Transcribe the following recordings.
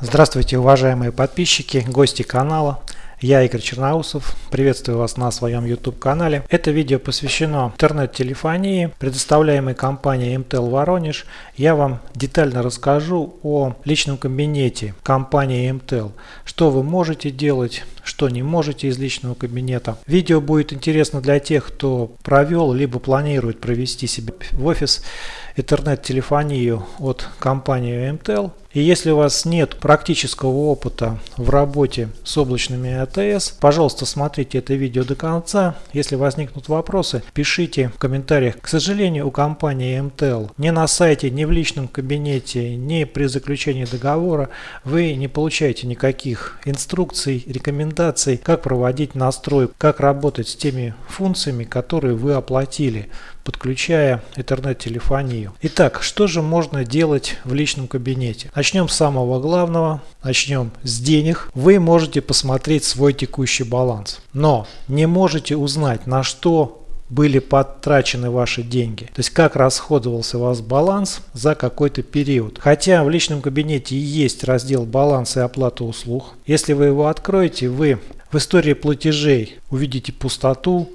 Здравствуйте, уважаемые подписчики, гости канала. Я Игорь Черноусов, приветствую вас на своем YouTube канале. Это видео посвящено интернет-телефонии, предоставляемой компанией MTEL Воронеж. Я вам детально расскажу о личном кабинете компании MTEL, что вы можете делать, что не можете из личного кабинета. Видео будет интересно для тех, кто провел либо планирует провести себе в офис интернет-телефонию от компании MTEL. И если у вас нет практического опыта в работе с облачными АТС, пожалуйста, смотрите это видео до конца. Если возникнут вопросы, пишите в комментариях. К сожалению, у компании MTEL ни на сайте, ни в личном кабинете, ни при заключении договора вы не получаете никаких инструкций, рекомендаций, как проводить настрой, как работать с теми функциями, которые вы оплатили подключая интернет-телефонию. Итак, что же можно делать в личном кабинете? Начнем с самого главного, начнем с денег. Вы можете посмотреть свой текущий баланс, но не можете узнать, на что были потрачены ваши деньги. То есть как расходовался у вас баланс за какой-то период. Хотя в личном кабинете есть раздел баланс и оплата услуг. Если вы его откроете, вы в истории платежей увидите пустоту,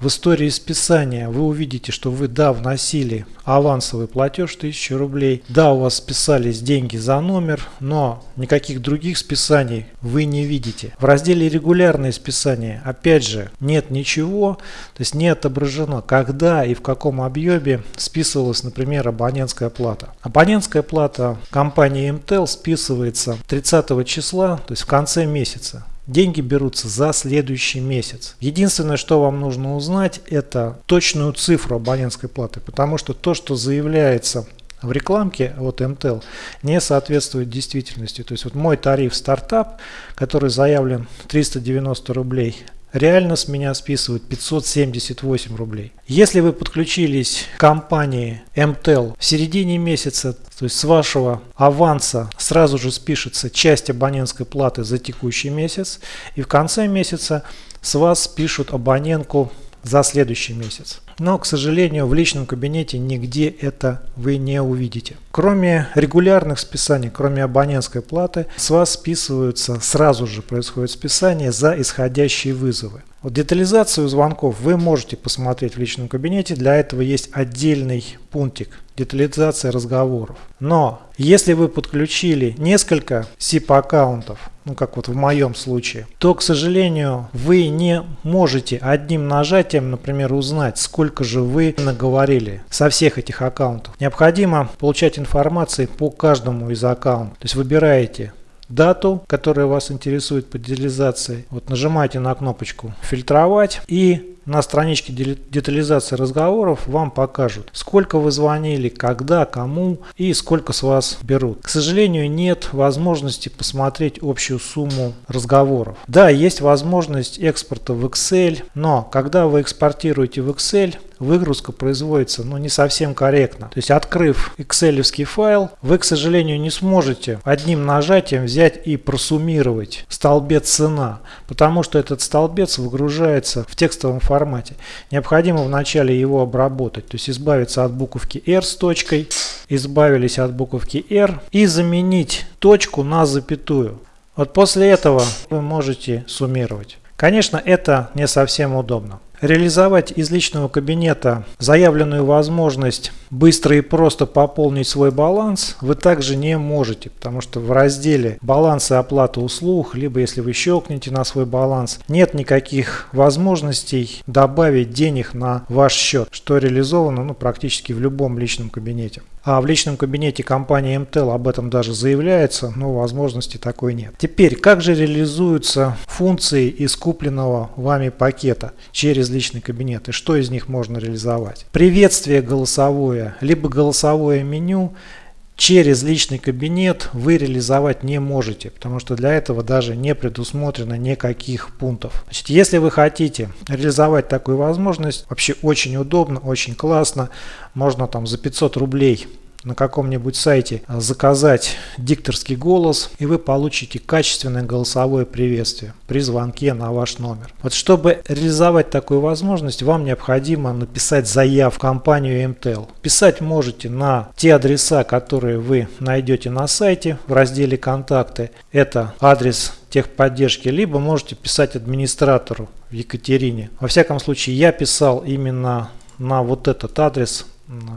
в истории списания вы увидите, что вы, да, вносили авансовый платеж 1000 рублей, да, у вас списались деньги за номер, но никаких других списаний вы не видите. В разделе регулярные списания, опять же, нет ничего, то есть не отображено, когда и в каком объеме списывалась, например, абонентская плата. Абонентская плата компании MTEL списывается 30 числа, то есть в конце месяца. Деньги берутся за следующий месяц. Единственное, что вам нужно узнать, это точную цифру абонентской платы, потому что то, что заявляется в рекламке от MTEL не соответствует действительности. То есть вот мой тариф стартап, который заявлен 390 рублей, реально с меня списывают 578 рублей. Если вы подключились к компании MTEL в середине месяца, то есть с вашего аванса сразу же спишется часть абонентской платы за текущий месяц и в конце месяца с вас спишут абонентку за следующий месяц. Но, к сожалению, в личном кабинете нигде это вы не увидите. Кроме регулярных списаний, кроме абонентской платы, с вас списываются, сразу же происходит списание за исходящие вызовы. Вот детализацию звонков вы можете посмотреть в личном кабинете. Для этого есть отдельный пунктик детализация разговоров. Но если вы подключили несколько SIP аккаунтов, ну как вот в моем случае, то, к сожалению, вы не можете одним нажатием, например, узнать, сколько же вы наговорили со всех этих аккаунтов. Необходимо получать информацию по каждому из аккаунтов. То есть выбираете дату, которая вас интересует по детализации. Вот нажимаете на кнопочку «Фильтровать» и на страничке детализации разговоров вам покажут, сколько вы звонили, когда, кому и сколько с вас берут. К сожалению, нет возможности посмотреть общую сумму разговоров. Да, есть возможность экспорта в Excel, но когда вы экспортируете в Excel, выгрузка производится ну, не совсем корректно. То есть открыв excel файл, вы, к сожалению, не сможете одним нажатием взять и просуммировать столбец цена, потому что этот столбец выгружается в текстовом формате. Необходимо вначале его обработать, то есть избавиться от буковки R с точкой, избавились от буковки R и заменить точку на запятую. Вот после этого вы можете суммировать. Конечно, это не совсем удобно. Реализовать из личного кабинета заявленную возможность быстро и просто пополнить свой баланс вы также не можете, потому что в разделе баланс и оплата услуг, либо если вы щелкнете на свой баланс, нет никаких возможностей добавить денег на ваш счет, что реализовано ну, практически в любом личном кабинете. А в личном кабинете компании MTEL об этом даже заявляется, но возможности такой нет. Теперь, как же реализуются функции из купленного вами пакета через личный кабинет и что из них можно реализовать? Приветствие голосовое, либо голосовое меню через личный кабинет вы реализовать не можете, потому что для этого даже не предусмотрено никаких пунктов. Значит, если вы хотите реализовать такую возможность, вообще очень удобно, очень классно, можно там за 500 рублей на каком-нибудь сайте заказать дикторский голос, и вы получите качественное голосовое приветствие при звонке на ваш номер. Вот чтобы реализовать такую возможность, вам необходимо написать заявку в компанию MTEL. Писать можете на те адреса, которые вы найдете на сайте в разделе «Контакты». Это адрес техподдержки, либо можете писать администратору Екатерине. Во всяком случае, я писал именно на вот этот адрес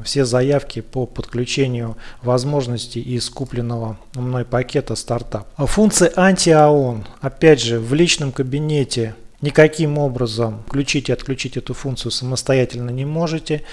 все заявки по подключению возможностей из купленного мной пакета стартап. Функция анти-АОН, опять же, в личном кабинете никаким образом включить и отключить эту функцию самостоятельно не можете.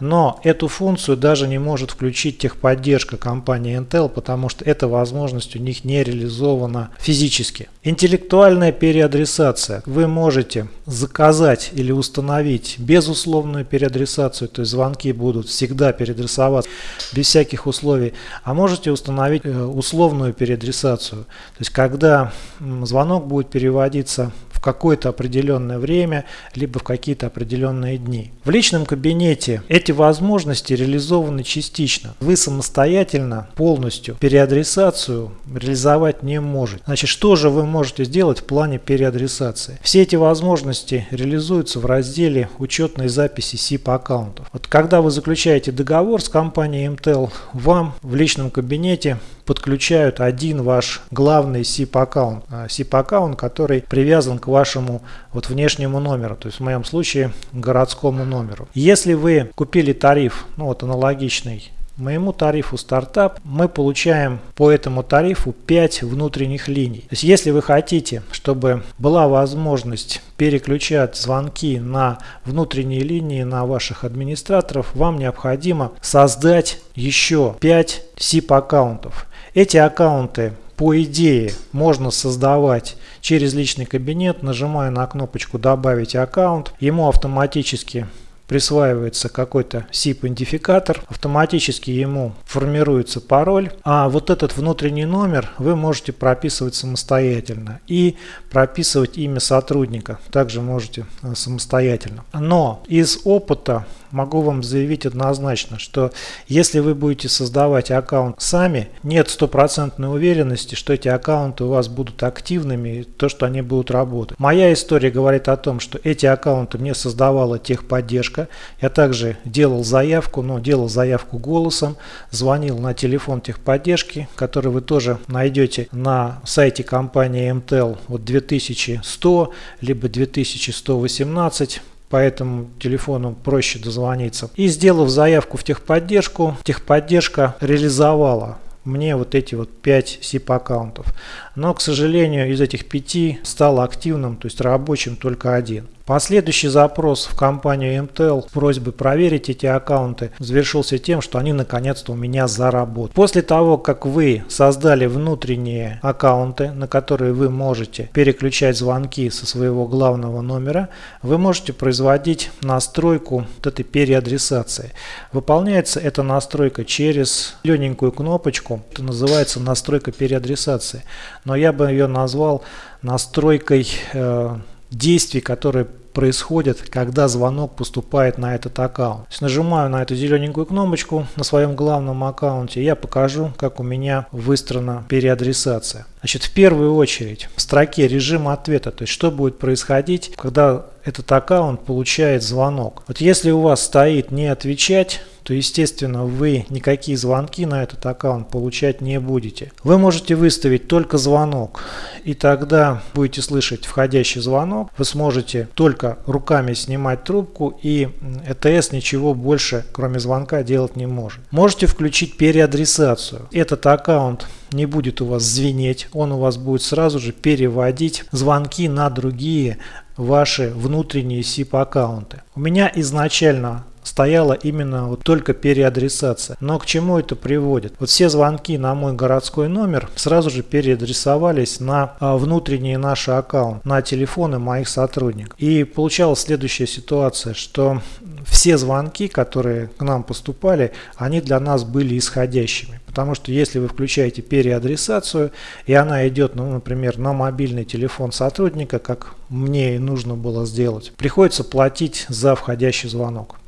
Но эту функцию даже не может включить техподдержка компании Intel, потому что эта возможность у них не реализована физически. Интеллектуальная переадресация. Вы можете заказать или установить безусловную переадресацию, то есть звонки будут всегда переадресоваться без всяких условий, а можете установить э, условную переадресацию. То есть когда звонок будет переводиться в какое-то определенное время, либо в какие-то определенные дни. В личном кабинете эти возможности реализованы частично. Вы самостоятельно полностью переадресацию реализовать не можете. Значит, что же вы можете сделать в плане переадресации? Все эти возможности реализуются в разделе учетной записи SIP аккаунтов. Вот когда вы заключаете договор с компанией MTEL, вам в личном кабинете подключают один ваш главный SIP аккаунт. SIP аккаунт, который привязан к вашему вот внешнему номеру, то есть в моем случае городскому номеру. Если вы купили тариф, ну вот аналогичный моему тарифу стартап, мы получаем по этому тарифу 5 внутренних линий. То есть если вы хотите, чтобы была возможность переключать звонки на внутренние линии на ваших администраторов, вам необходимо создать еще 5 SIP аккаунтов. Эти аккаунты по идее можно создавать через личный кабинет, нажимая на кнопочку «Добавить аккаунт». Ему автоматически присваивается какой-то SIP-идентификатор, автоматически ему формируется пароль, а вот этот внутренний номер вы можете прописывать самостоятельно и прописывать имя сотрудника также можете э, самостоятельно. Но из опыта могу вам заявить однозначно, что если вы будете создавать аккаунт сами, нет стопроцентной уверенности, что эти аккаунты у вас будут активными, то, что они будут работать. Моя история говорит о том, что эти аккаунты мне создавала техподдержка. Я также делал заявку, но делал заявку голосом, звонил на телефон техподдержки, который вы тоже найдете на сайте компании MTEL вот 2100 либо 2118 по этому телефону проще дозвониться. И сделав заявку в техподдержку, техподдержка реализовала мне вот эти вот 5 SIP аккаунтов. Но, к сожалению, из этих 5 стал активным, то есть рабочим только один. Последующий запрос в компанию MTEL с просьбой проверить эти аккаунты завершился тем, что они наконец-то у меня заработали. После того, как вы создали внутренние аккаунты, на которые вы можете переключать звонки со своего главного номера, вы можете производить настройку вот этой переадресации. Выполняется эта настройка через лененькую кнопочку, это называется настройка переадресации. Но я бы ее назвал настройкой э, действий, которые происходит, когда звонок поступает на этот аккаунт. То есть нажимаю на эту зелененькую кнопочку на своем главном аккаунте, я покажу, как у меня выстроена переадресация. Значит, в первую очередь в строке режима ответа, то есть что будет происходить, когда этот аккаунт получает звонок. Вот если у вас стоит не отвечать, то естественно вы никакие звонки на этот аккаунт получать не будете. Вы можете выставить только звонок и тогда будете слышать входящий звонок. Вы сможете только руками снимать трубку и ЭТС ничего больше кроме звонка делать не может. Можете включить переадресацию. Этот аккаунт не будет у вас звенеть, он у вас будет сразу же переводить звонки на другие ваши внутренние SIP аккаунты. У меня изначально стояла именно вот только переадресация. Но к чему это приводит? Вот все звонки на мой городской номер сразу же переадресовались на а, внутренние наши аккаунты, на телефоны моих сотрудников. И получалась следующая ситуация, что все звонки, которые к нам поступали, они для нас были исходящими. Потому что если вы включаете переадресацию, и она идет, ну, например, на мобильный телефон сотрудника, как мне и нужно было сделать, приходится платить за входящий звонок.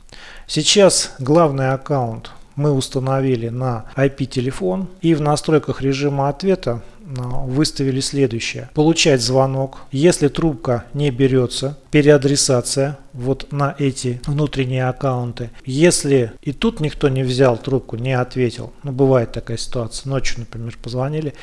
Сейчас главный аккаунт мы установили на IP-телефон и в настройках режима ответа выставили следующее. Получать звонок. Если трубка не берется, переадресация вот на эти внутренние аккаунты. Если и тут никто не взял трубку, не ответил, ну бывает такая ситуация, ночью, например, позвонили,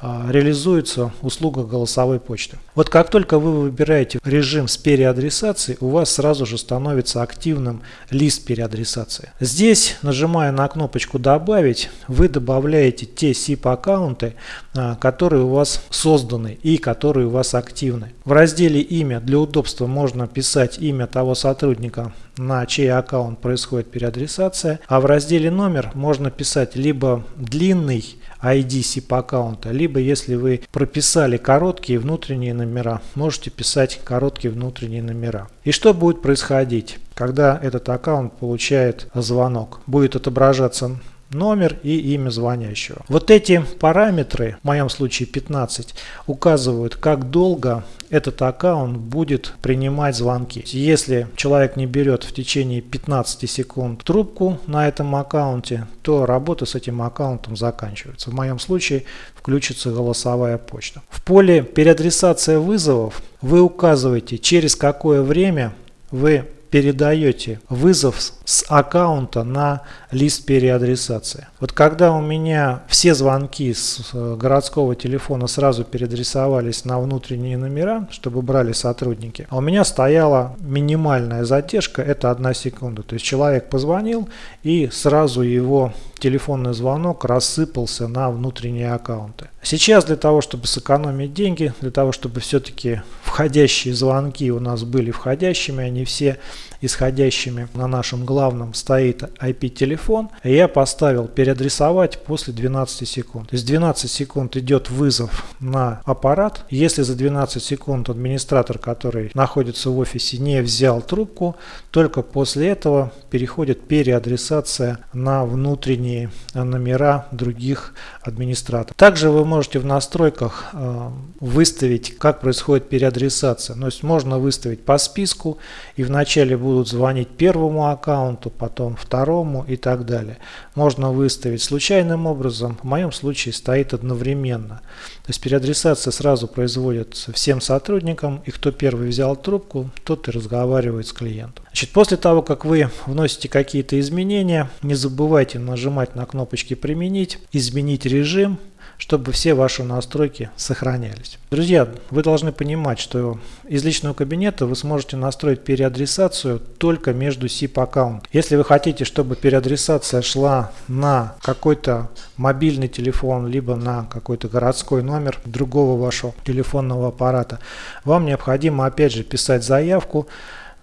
а, реализуется услуга голосовой почты. Вот как только вы выбираете режим с переадресацией, у вас сразу же становится активным лист переадресации. Здесь, нажимая на кнопочку «Добавить», вы добавляете те SIP аккаунты, а, которые у вас созданы и которые у вас активны. В разделе «Имя» для удобства можно писать имя того сотрудника, на чей аккаунт происходит переадресация, а в разделе «Номер» можно писать либо длинный ID SIP аккаунта, либо если вы прописали короткие внутренние номера, можете писать короткие внутренние номера. И что будет происходить, когда этот аккаунт получает звонок? Будет отображаться номер и имя звонящего. Вот эти параметры, в моем случае 15, указывают, как долго этот аккаунт будет принимать звонки. Если человек не берет в течение 15 секунд трубку на этом аккаунте, то работа с этим аккаунтом заканчивается. В моем случае включится голосовая почта. В поле переадресация вызовов вы указываете, через какое время вы передаете вызов с аккаунта на лист переадресации. Вот когда у меня все звонки с э, городского телефона сразу переадресовались на внутренние номера, чтобы брали сотрудники, а у меня стояла минимальная задержка, это одна секунда. То есть человек позвонил и сразу его телефонный звонок рассыпался на внутренние аккаунты. Сейчас для того, чтобы сэкономить деньги, для того, чтобы все-таки входящие звонки у нас были входящими, а не все исходящими на нашем главном стоит IP-телефон, я поставил переадресовать после 12 секунд. То есть 12 секунд идет вызов на аппарат. Если за 12 секунд администратор, который находится в офисе, не взял трубку, только после этого переходит переадресация на внутренние номера других администраторов. Также вы можете в настройках э, выставить, как происходит переадресация. То есть можно выставить по списку и вначале будут звонить первому аккаунту, потом второму и так далее. Можно выставить случайным образом, в моем случае стоит одновременно. То есть переадресация сразу производится всем сотрудникам, и кто первый взял трубку, тот и разговаривает с клиентом. Значит, после того, как вы вносите какие-то изменения, не забывайте нажимать на кнопочки «Применить», «Изменить режим», чтобы все ваши настройки сохранялись. Друзья, вы должны понимать, что из личного кабинета вы сможете настроить переадресацию только между SIP аккаунт. Если вы хотите, чтобы переадресация шла на какой-то мобильный телефон, либо на какой-то городской номер другого вашего телефонного аппарата, вам необходимо опять же писать заявку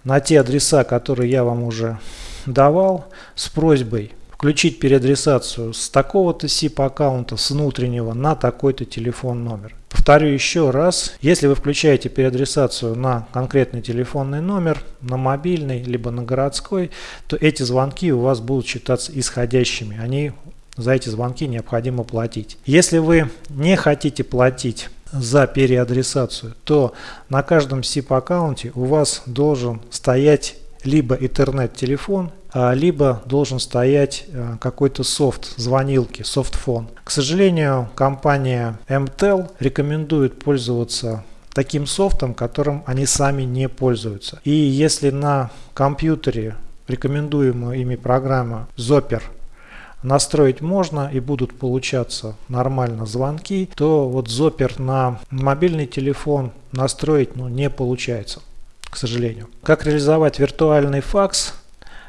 на те адреса, которые я вам уже давал, с просьбой включить переадресацию с такого-то SIP аккаунта с внутреннего на такой-то телефон номер. Повторю еще раз, если вы включаете переадресацию на конкретный телефонный номер, на мобильный, либо на городской, то эти звонки у вас будут считаться исходящими. Они за эти звонки необходимо платить. Если вы не хотите платить за переадресацию, то на каждом SIP аккаунте у вас должен стоять либо интернет-телефон, либо должен стоять а, какой-то софт, звонилки, софтфон. К сожалению, компания MTEL рекомендует пользоваться таким софтом, которым они сами не пользуются. И если на компьютере рекомендуемая ими программа Zoper настроить можно и будут получаться нормально звонки, то вот Zoper на мобильный телефон настроить ну, не получается, к сожалению. Как реализовать виртуальный факс?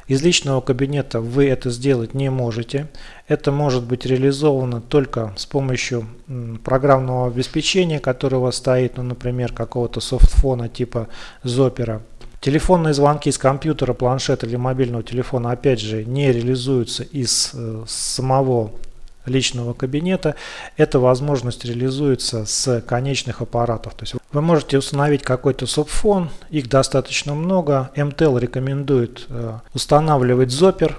Из личного кабинета вы это сделать не можете. Это может быть реализовано только с помощью программного обеспечения, которое у вас стоит, ну, например, какого-то софтфона типа Zopera Телефонные звонки с компьютера, планшета или мобильного телефона опять же не реализуются из э, самого личного кабинета. Эта возможность реализуется с конечных аппаратов. То есть вы можете установить какой-то субфон, их достаточно много. MTEL рекомендует э, устанавливать Zopper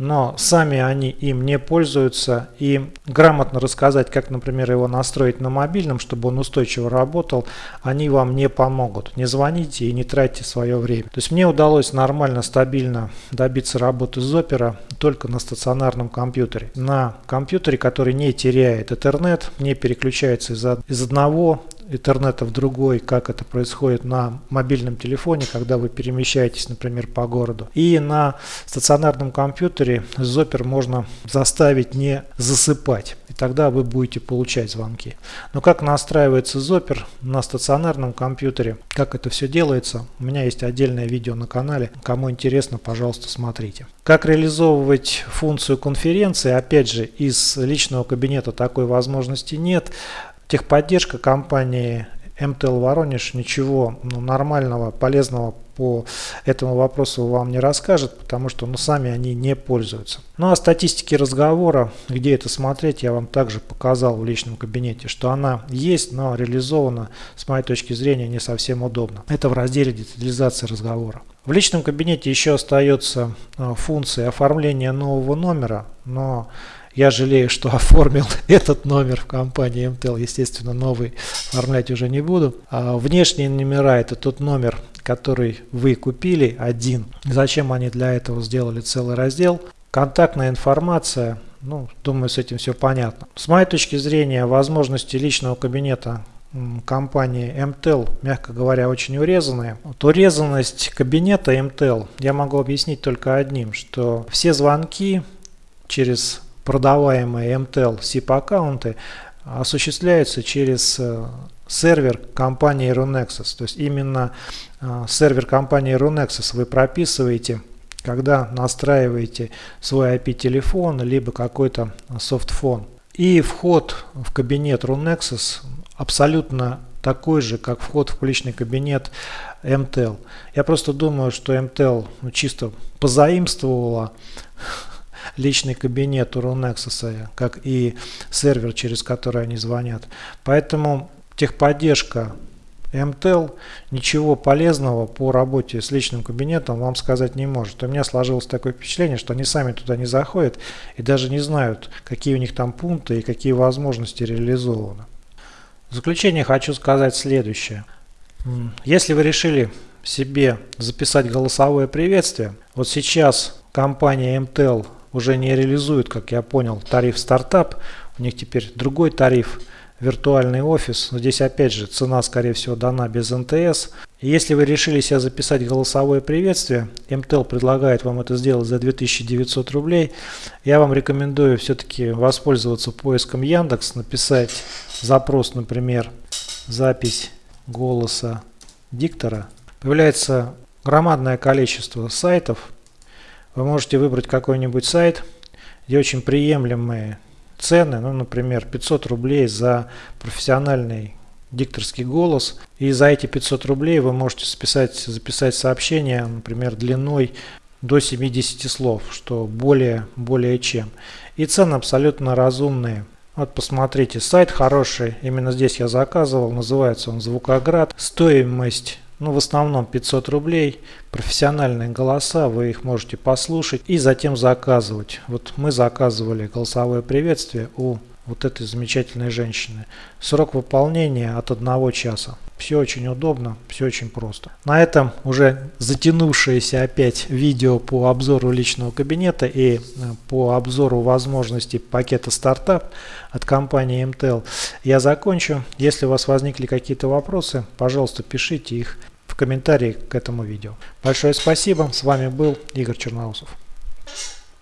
но сами они им не пользуются и грамотно рассказать, как, например, его настроить на мобильном, чтобы он устойчиво работал, они вам не помогут. Не звоните и не тратьте свое время. То есть мне удалось нормально, стабильно добиться работы Opera только на стационарном компьютере. На компьютере, который не теряет интернет, не переключается из, из одного интернета в другой, как это происходит на мобильном телефоне, когда вы перемещаетесь, например, по городу. И на стационарном компьютере Zopper можно заставить не засыпать. И тогда вы будете получать звонки. Но как настраивается Zopper на стационарном компьютере, как это все делается, у меня есть отдельное видео на канале. Кому интересно, пожалуйста, смотрите. Как реализовывать функцию конференции, опять же, из личного кабинета такой возможности нет. Техподдержка компании МТЛ Воронеж ничего ну, нормального, полезного по этому вопросу вам не расскажет, потому что ну, сами они не пользуются. Ну а статистики разговора, где это смотреть, я вам также показал в личном кабинете, что она есть, но реализована с моей точки зрения не совсем удобно. Это в разделе детализации разговора. В личном кабинете еще остается э, функция оформления нового номера, но я жалею, что оформил этот номер в компании MTEL. Естественно, новый оформлять уже не буду. А внешние номера – это тот номер, который вы купили, один. Зачем они для этого сделали целый раздел? Контактная информация, ну, думаю, с этим все понятно. С моей точки зрения, возможности личного кабинета компании MTEL, мягко говоря, очень урезанные. Вот урезанность кабинета MTEL я могу объяснить только одним, что все звонки через продаваемые MTEL SIP аккаунты осуществляются через э, сервер компании Runexus. То есть именно э, сервер компании Runexus вы прописываете, когда настраиваете свой IP-телефон, либо какой-то софтфон. И вход в кабинет Runexus абсолютно такой же, как вход в личный кабинет MTEL. Я просто думаю, что MTEL ну, чисто позаимствовала личный кабинет у Runexus, как и сервер, через который они звонят. Поэтому техподдержка MTEL ничего полезного по работе с личным кабинетом вам сказать не может. У меня сложилось такое впечатление, что они сами туда не заходят и даже не знают, какие у них там пункты и какие возможности реализованы. В заключение хочу сказать следующее. Если вы решили себе записать голосовое приветствие, вот сейчас компания MTEL уже не реализуют, как я понял, тариф стартап. У них теперь другой тариф, виртуальный офис. Но здесь опять же цена, скорее всего, дана без НТС. Если вы решили себе записать голосовое приветствие, МТЛ предлагает вам это сделать за 2900 рублей. Я вам рекомендую все-таки воспользоваться поиском Яндекс, написать запрос, например, запись голоса диктора. Появляется громадное количество сайтов, вы можете выбрать какой-нибудь сайт, где очень приемлемые цены, ну, например, 500 рублей за профессиональный дикторский голос. И за эти 500 рублей вы можете списать, записать сообщение, например, длиной до 70 слов, что более, более чем. И цены абсолютно разумные. Вот посмотрите, сайт хороший, именно здесь я заказывал, называется он Звукоград. Стоимость ну, в основном 500 рублей, профессиональные голоса, вы их можете послушать и затем заказывать. Вот мы заказывали голосовое приветствие у вот этой замечательной женщины. Срок выполнения от одного часа. Все очень удобно, все очень просто. На этом уже затянувшееся опять видео по обзору личного кабинета и э, по обзору возможностей пакета стартап от компании MTEL я закончу. Если у вас возникли какие-то вопросы, пожалуйста, пишите их в комментарии к этому видео. Большое спасибо. С вами был Игорь Черноусов.